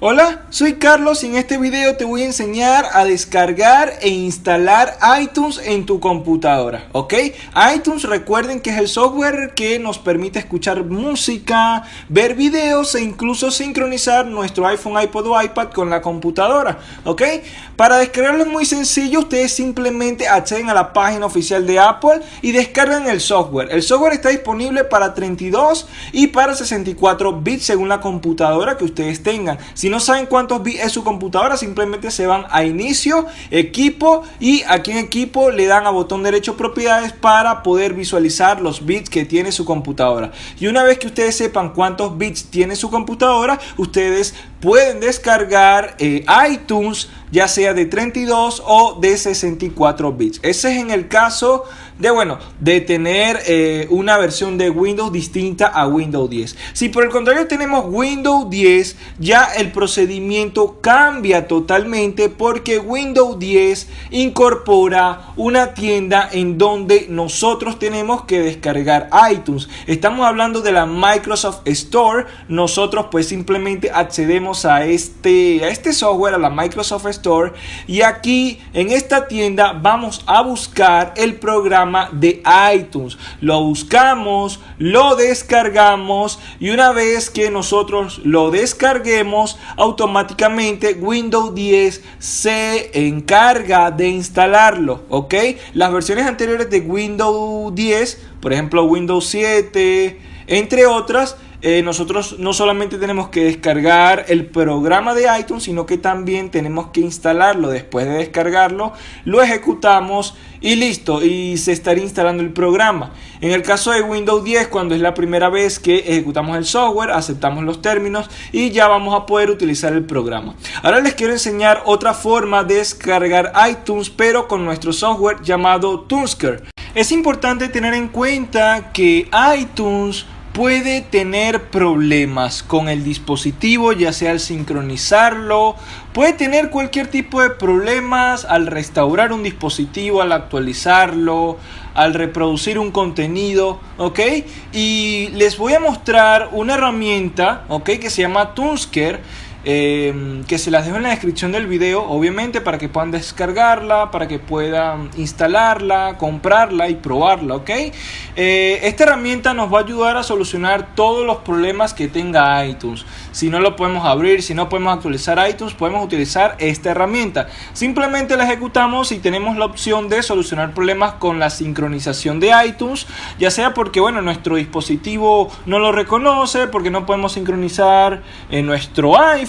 Hola, soy Carlos y en este video te voy a enseñar a descargar e instalar iTunes en tu computadora, ¿ok? iTunes recuerden que es el software que nos permite escuchar música, ver videos e incluso sincronizar nuestro iPhone, iPod o iPad con la computadora, ¿ok? Para descargarlo es muy sencillo, ustedes simplemente acceden a la página oficial de Apple y descargan el software. El software está disponible para 32 y para 64 bits según la computadora que ustedes tengan. Si no saben cuántos bits es su computadora, simplemente se van a inicio, equipo y aquí en equipo le dan a botón derecho propiedades para poder visualizar los bits que tiene su computadora. Y una vez que ustedes sepan cuántos bits tiene su computadora, ustedes pueden descargar eh, iTunes ya sea de 32 o de 64 bits. Ese es en el caso de, bueno, de tener eh, una versión de Windows distinta a Windows 10. Si por el contrario tenemos Windows 10, ya el procedimiento cambia totalmente porque Windows 10 incorpora una tienda en donde nosotros tenemos que descargar iTunes. Estamos hablando de la Microsoft Store. Nosotros pues simplemente accedemos a este, a este software, a la Microsoft Store. Y aquí en esta tienda vamos a buscar el programa de iTunes. Lo buscamos, lo descargamos y una vez que nosotros lo descarguemos, automáticamente Windows 10 se encarga de instalarlo. ¿Ok? Las versiones anteriores de Windows 10, por ejemplo Windows 7, entre otras, eh, nosotros no solamente tenemos que descargar el programa de iTunes, sino que también tenemos que instalarlo. Después de descargarlo, lo ejecutamos y listo, y se estaría instalando el programa. En el caso de Windows 10, cuando es la primera vez que ejecutamos el software, aceptamos los términos y ya vamos a poder utilizar el programa. Ahora les quiero enseñar otra forma de descargar iTunes, pero con nuestro software llamado Tunsker. Es importante tener en cuenta que iTunes puede tener problemas con el dispositivo, ya sea al sincronizarlo, puede tener cualquier tipo de problemas al restaurar un dispositivo, al actualizarlo, al reproducir un contenido, ¿ok? Y les voy a mostrar una herramienta, ¿ok? Que se llama Tunsker Em, que se las dejo en la descripción del video, obviamente para que puedan descargarla, para que puedan instalarla, comprarla y probarla, ¿ok? Eh, esta herramienta nos va a ayudar a solucionar todos los problemas que tenga iTunes. Si no lo podemos abrir, si no podemos actualizar iTunes, podemos utilizar esta herramienta. Simplemente la ejecutamos y tenemos la opción de solucionar problemas con la sincronización de iTunes, ya sea porque, bueno, nuestro dispositivo no lo reconoce, porque no podemos sincronizar en nuestro iPhone,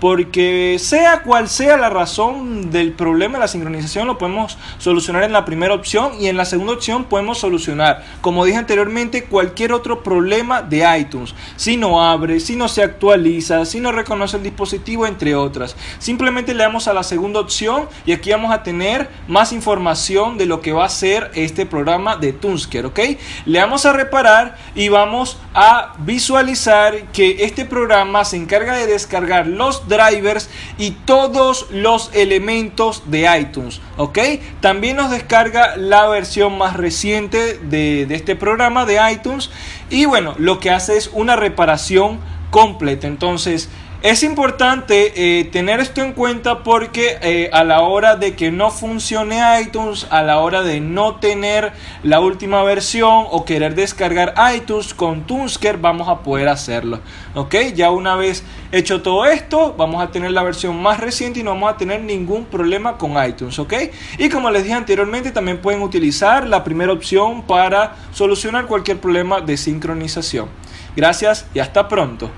porque sea cual sea la razón del problema de la sincronización, lo podemos solucionar en la primera opción y en la segunda opción podemos solucionar, como dije anteriormente, cualquier otro problema de iTunes. Si no abre, si no se actualiza, si no reconoce el dispositivo, entre otras. Simplemente le damos a la segunda opción y aquí vamos a tener más información de lo que va a ser este programa de Tunsker, ¿ok? Le damos a reparar y vamos a visualizar que este programa se encarga de descargar los drivers y todos los elementos de iTunes, ¿ok? También nos descarga la versión más reciente de, de este programa de iTunes y bueno, lo que hace es una reparación completa. Entonces, es importante eh, tener esto en cuenta porque eh, a la hora de que no funcione iTunes, a la hora de no tener la última versión o querer descargar iTunes con Tunsker, vamos a poder hacerlo. Ok, ya una vez hecho todo esto, vamos a tener la versión más reciente y no vamos a tener ningún problema con iTunes. Ok, y como les dije anteriormente, también pueden utilizar la primera opción para solucionar cualquier problema de sincronización. Gracias y hasta pronto.